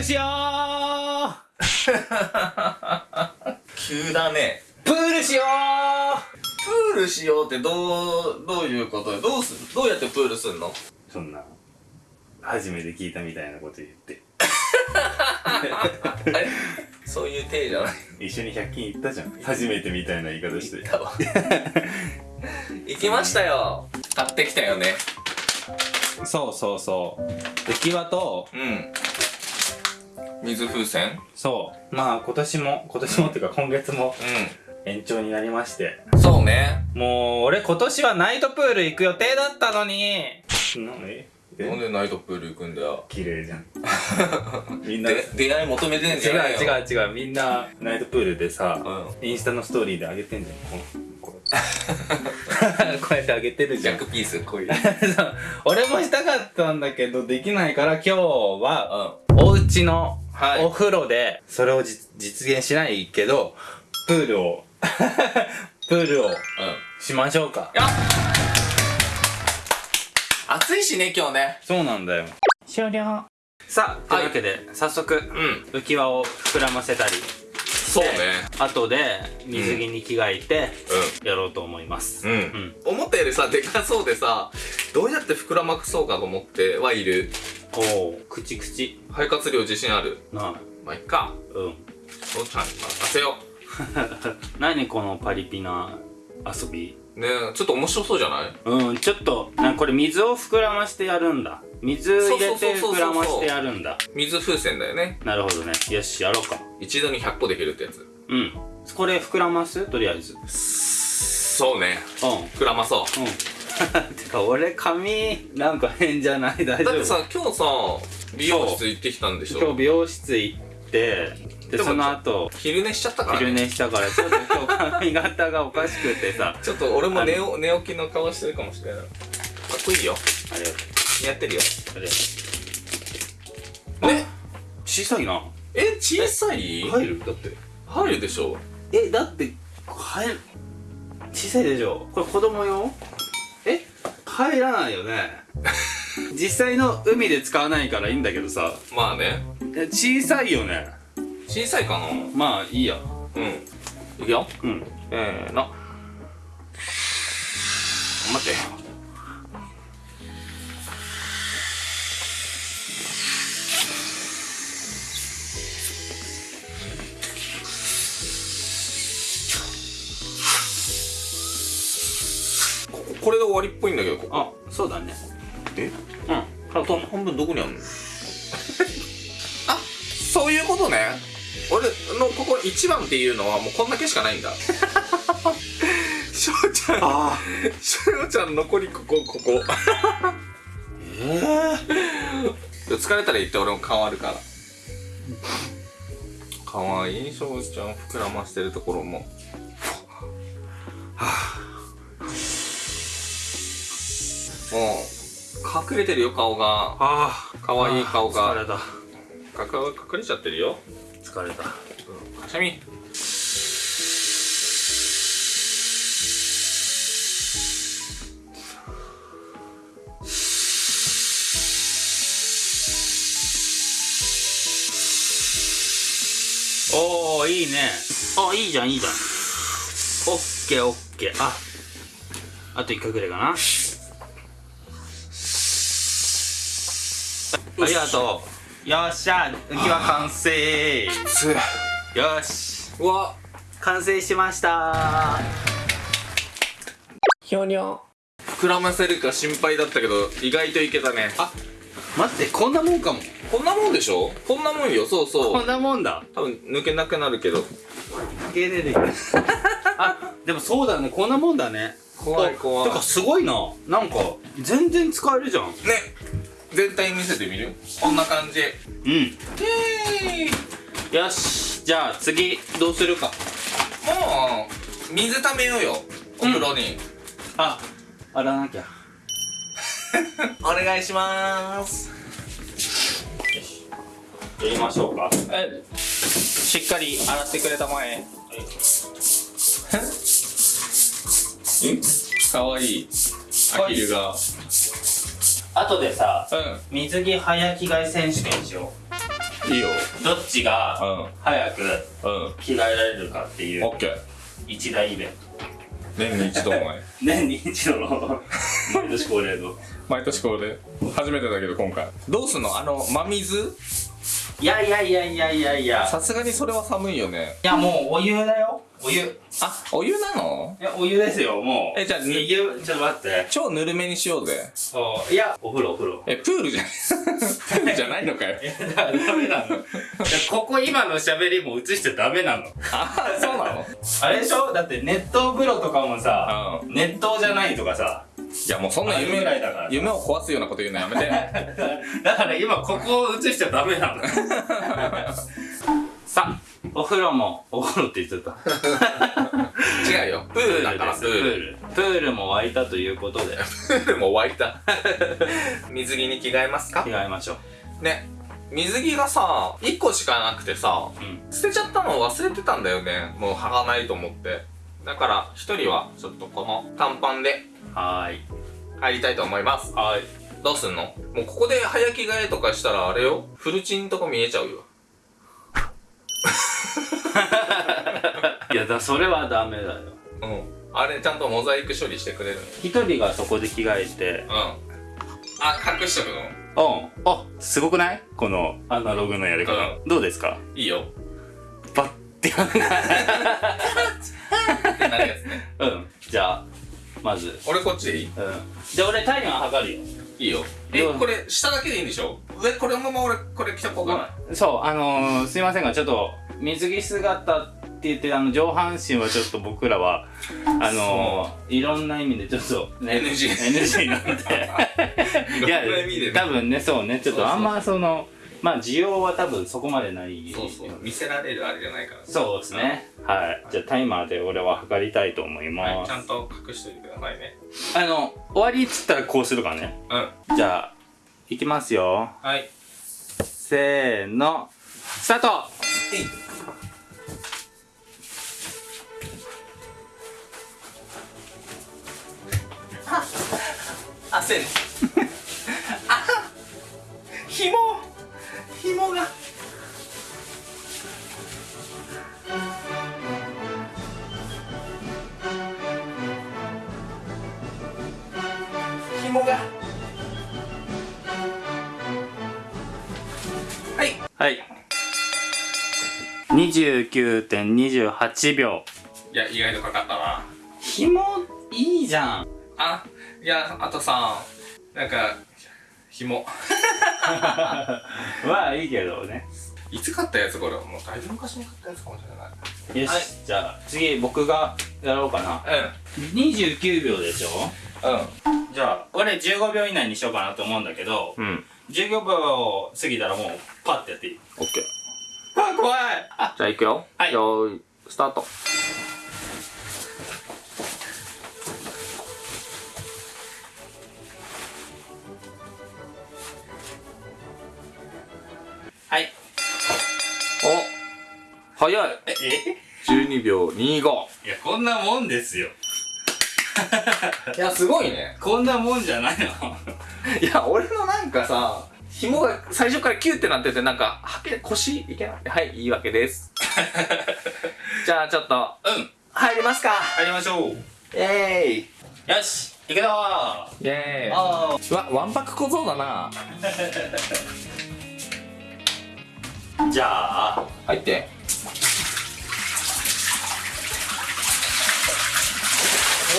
ルしよう 急だね。プールしよプールしようってどうどういうこと？でどうする？どうやってプールすんの？うそんな初めて聞いたみたいなこと言って。あれ？そういう体じゃない。一緒に100均行ったじゃん。初めてみたいな言い方して。行ったわ。行きましたよ。買ってきたよね。そうそうそう。浮き輪とうん水風船？そう。まあ今年も今年もっていうか今月もう延長になりまして。んそうね。もう俺今年はナイトプール行く予定だったのに。なえ？なんでナイトプール行くんだよ。綺麗じゃん。みんな。違うで出会い求めてんじゃないよ。違う違うみんなナイトプールでさ、うん。インスタのストーリーで上げてんじゃんこうこう こうやって上げてるじゃん。ジャックピースこういう。そう。俺もしたかったんだけどできないから今日はうお家のはい。お風呂でそれをじ実現しないけどプールを プールをんうんしましょうか。やっ。暑いしね今日ね。そうなんだよ。終了。さあというわけで、早速うん。浮き輪を膨らませたりそうね。後で水着に着替えてやろうと思います。うん、ん。思ったよりさでかそうでさどうやって膨らまくそうかと思ってはいるおお口口肺活量自信ある。なまあいっか。うん。父ちゃんに任せよ 何このパリピな遊び？うねえちょっと面白そうじゃない？うんちょっとなこれ水を膨らましてやるんだ。水入れて膨らましてやるんだ。水風船だよね。なるほどね。よしやろうか。一度に100個できるってやつ。うん。これ膨らます？とりあえず。うんそうね膨らまそう。うんてか俺髪なんか変じゃない？大丈夫だってさ今日さ美容室行ってきたんでしょ？今日美容室行ってでその後昼寝しちゃったから昼ね寝したからちょっと今日髪型がおかしくてさ。ちょっと俺も寝お寝起きの顔してるかもしれない。かっこいいよ。あれ。やってるよ。あれ。ね小さいな。え小さい？入る？だって。入るでしょ。えだって入る小さいでしょ。これ子供用？え入らないよね。実際の海で使わないからいいんだけどさ。まあね。え小さいよね。小さいかな。まあいいや。うん。いくよ。うん。せーの待ってここれで終わりっぽいんだけどここ。あそうだね。え？うん。あと半分どこにあるの？あそういうことね。俺のここ1番っていうのはもうこんだけしかないんだ。しょうちゃん。あしょうちゃん残りここここ。ええ疲れたら言って俺も変わるから。かわいいしょうちゃん。膨らましてるところももう隠れてるよ顔が。あかわいい顔が。疲れた。かか隠れちゃってるよ。疲れた。かしゃみおおいいね。あいいじゃんいいじゃん。オッケーオッケー。ああと1回ぐらいかなありがとう。よっしゃ浮き輪完成。つよし。うわ完成しました。ひょにょ膨らませるか心配だったけど意外といけたね。あ待ってこんなもんかも。こんなもんでしょ？こんなもんよ。そうそう。こんなもんだ。多分抜けなくなるけど。あでもそうだね。こんなもんだね。怖い怖い。てかすごいな。なんか全然使えるじゃん。ね全体見せてみる？こんな感じ。うん。イよし。じゃあ次どうするか。もう水ためようよ。お風呂に、あ洗わなきゃ。お願いしまーすやりましょうか。えしっかり洗ってくれたまえ。え？かわいい。アヒルがあとでさうん。水着早着替え選手権しよいいよ。どっちがう早くんうん着替えられるかっていうオッケー。一大イベント。年に一度のね 年に一度の。毎年恒例の。毎年これ初めてだけど今回。どうすんの？あの真水？いやいやいやいやいやいや。さすがにそれは寒いよね。いやもうお湯だよお湯。いあお湯なの？やお湯ですよもう。えじゃあ湯ちょっと待って。超ぬるめにしようぜ。そう。いやお風呂お風呂。えプールじゃ プールじゃないのかよ。いやだダメなの。ここ今の喋りも映しちゃダメなの。あそうなの？あれでしょ？だって熱湯風呂とかもさ、熱湯じゃないとかさ。いやもうそんな夢あれぐらいだから夢を壊すようなこと言うのやめて。だから今ここを映しちゃダメなの。さあお風呂もお風呂って言っちゃった。違うよ。プールだからプール。プール。も沸いたということで。プールも沸いた。水着に着替えますか？着替えましょう。ね。水着がさ1個しかなくてさうん。捨てちゃったの忘れてたんだよね。もう履かないと思って。だから1人はちょっとこの短パンで。はーい。入りたいと思います。はーい。どうすんの？もうここで早着替えとかしたらあれよ。フルチンとか見えちゃうよいやだそれはダメだよ。うん。あれちゃんとモザイク処理してくれる一人がそこで着替えて。のうん。あ隠しとくの？うん。あすごくない？このアナログのやり方、うどうですか？いいよ。バッてってなるやつね。うん。じゃあまず。俺こっちでいい？うん。じゃあ俺タイマー測るよ。いいよ。えこれ下だけでいいんでしょ？上これのまま俺これ着とこうかな。そうあのー、すいませんがちょっと水着姿って言ってあの上半身はちょっと僕らはあのー、いろんな意味でちょっとね NG NG なんで。いや多分ねそうね。ちょっとあんまそのまあ需要は多分そこまでないそうそう。見せられるあれじゃないから。そうですね。はい。じゃあタイマーで俺は測りたいと思います、はい。ちゃんと隠しといてくださいね。あの終わりっつったらこうするからね。うん。じゃあいきますよ。はい。せーの。スタート焦る。あ紐。紐が。紐が。はい。はい。29.28秒。いや意外とかかったな。紐いいじゃん。あいやあとさなんか紐。まあいいけどね。いつ買ったやつこれ？もうだいぶ昔に買ったやつかもしれない。よし、はい。じゃあ次僕がやろうかな。29秒でしょ？うん。じゃあ俺15秒以内にしようかなと思うんだけどうん。うん15秒過ぎたらもうパッてやっていい？オッケーあ怖い。あじゃあいくよ。はい。よーいスタート早い。え？12秒25いやこんなもんですよ。いやすごいね。こんなもんじゃないの。いや俺のなんかさ紐が最初からキュってなっててなんかはけ腰？いけない？はいいいわけです。じゃあちょっと。うん。入りますか。入りましょう。イエーイ。よし行くぞ。イエーイ。あー。うわわんぱく小僧だな。じゃあ。入ってど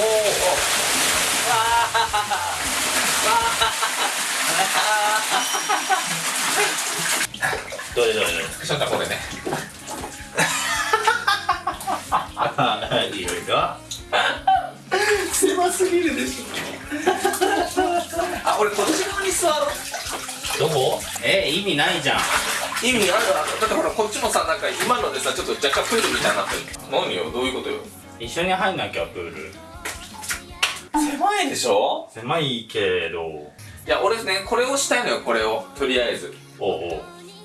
れどれどれちょっとこれねいいよ。いいよ。狭すぎるでしょあ俺こっち側に座ろうどこえ意味ないじゃん意味あるあるだってほらこっちもさなんか今のでさちょっと若干プールみたいになってる何よ。どういうことよ。一緒に入んなきゃプール狭いでしょ？狭いけど。いや俺ねこれをしたいのよこれを。とりあえず。おうおう。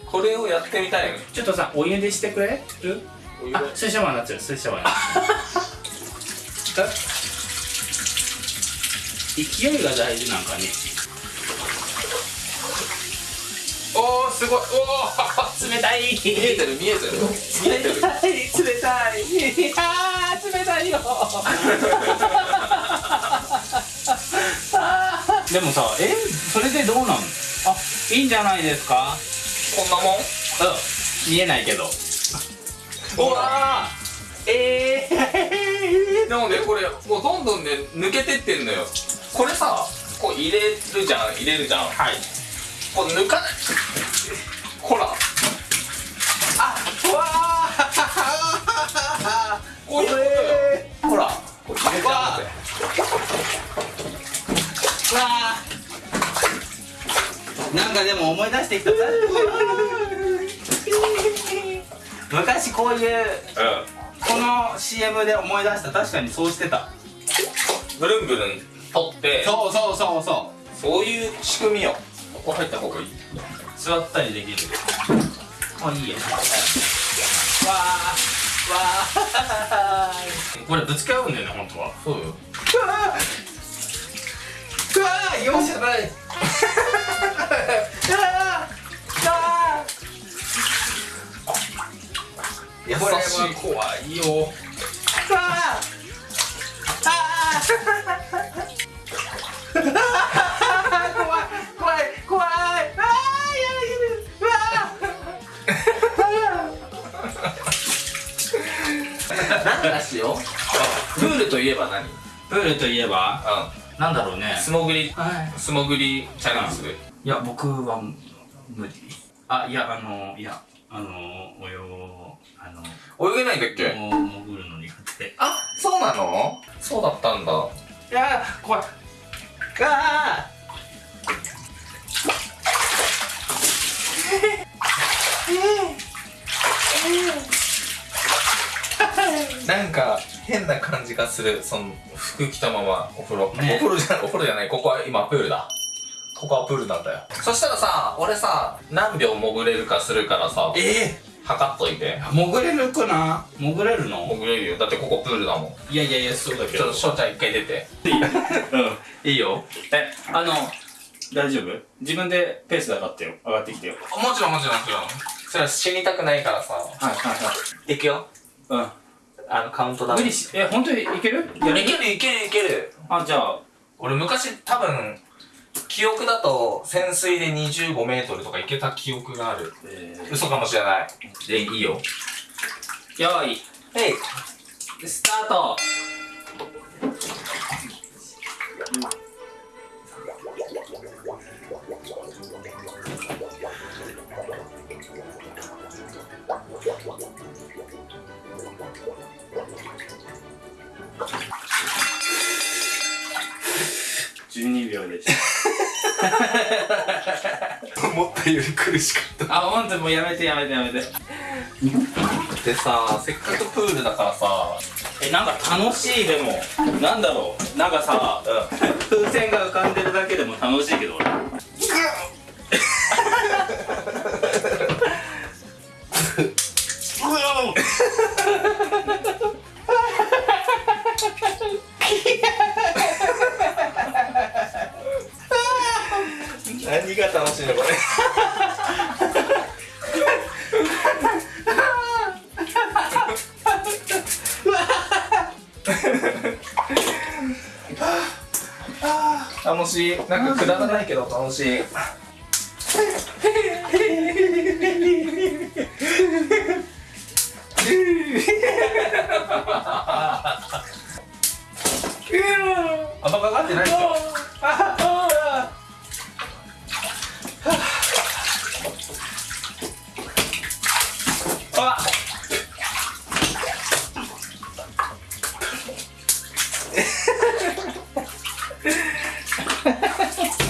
これをやってみたいのよ。ちょっとさお湯でしてくれ？る？お湯であ水シャワーになっちゃう。水シャワーになっちゃう勢いが大事なんかね。おおすごい。おお 冷たい。見えてる見えてる。見えてる冷たい。冷たいいや ー冷たいよでもさえ？それでどうなん？あいいんじゃないですか？こんなもん？うん。見えないけど。うわー！えー、でもねこれもうどんどんね抜けてってんのよ。これさこう入れるじゃん入れるじゃん。はい。こう抜かない。ほら。あうわー！こういうことよ、えほら。こう入れちゃうなんかでも思い出してきた。昔こういううこの CM で思い出した。確かにそうしてた。んブルンブルン取って。そうそうそうそそういう仕組みよ。ここ入った方がいい。う座ったりできる。あいいよわー。わー。これぶつけ合うんだよね本当は。そうよ うわーうわー容赦ない。うわーあ優これはしい。怖い。よあー怖い。怖い。怖い。あーやだなんだしよプールとい。えば何プールとい。えばうなんだろうね。ん素潜りはい。素潜りチャレンジする。いや僕は無理。あいや。あのいやあの泳あの泳げないんだっけ？も潜るの苦手。あそうなの？そうだったんだ。いや怖い。あなんか変な感じがするその服着たままお風呂、ね。お風呂じゃないお風呂じゃないここは今プールだ。ここはプールなんだよ。そしたらさ俺さ何秒潜れるかするからさえ測っといて。ー、潜れるかな？潜れるの？潜れるよ。だってここプールだもん。いやいやいやそうだけちょっと翔ちゃん一回出てうん。いいよ。えあの大丈夫？自分でペースで上がってよ。上がってきてよ。もちろんもちろんもちろん。それは死にたくないからさ。はいはいはい。いくよ。うんあのカウントダウン。無理しえ本当にいける？いけるいけるいける。あじゃあ。俺昔多分記憶だと潜水で25メートルとか行けた記憶がある。え嘘かもしれない。でいいよ。ー、よーい。はい。スタート12秒でした。思ったより苦しかっあ本当もうやめてやめてやめて。たでさせっかくプールだからさえなんか楽しいでも。なんだろう。なんかさう風船が浮かんでるだけでも楽しいけど俺何が楽しいのこれ？楽しい？なんかくだらないけど楽しいあんまかかってないですかあ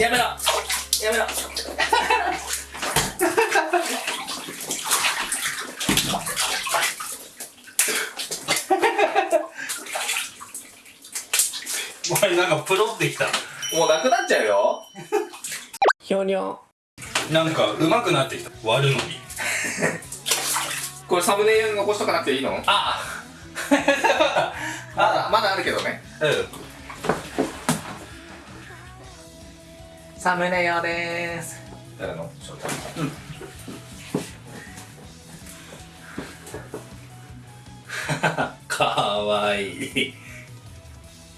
やめろやめろおいなんかプロってきた。もうなくなっちゃうよ。ひょにょなんか上手くなってきた。割るのに。これサムネイル残しとかなくていいの？あ。まだまだあるけどね。うんサムネイルでーす。誰の？翔太。かわいい